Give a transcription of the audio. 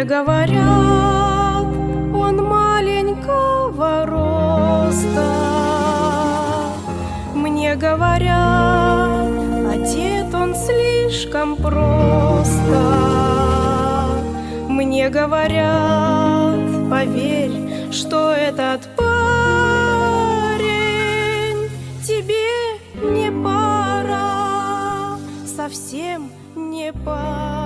Мне говорят, он маленького роста. Мне говорят, одет он слишком просто. Мне говорят, поверь, что этот парень тебе не пара, совсем не пора.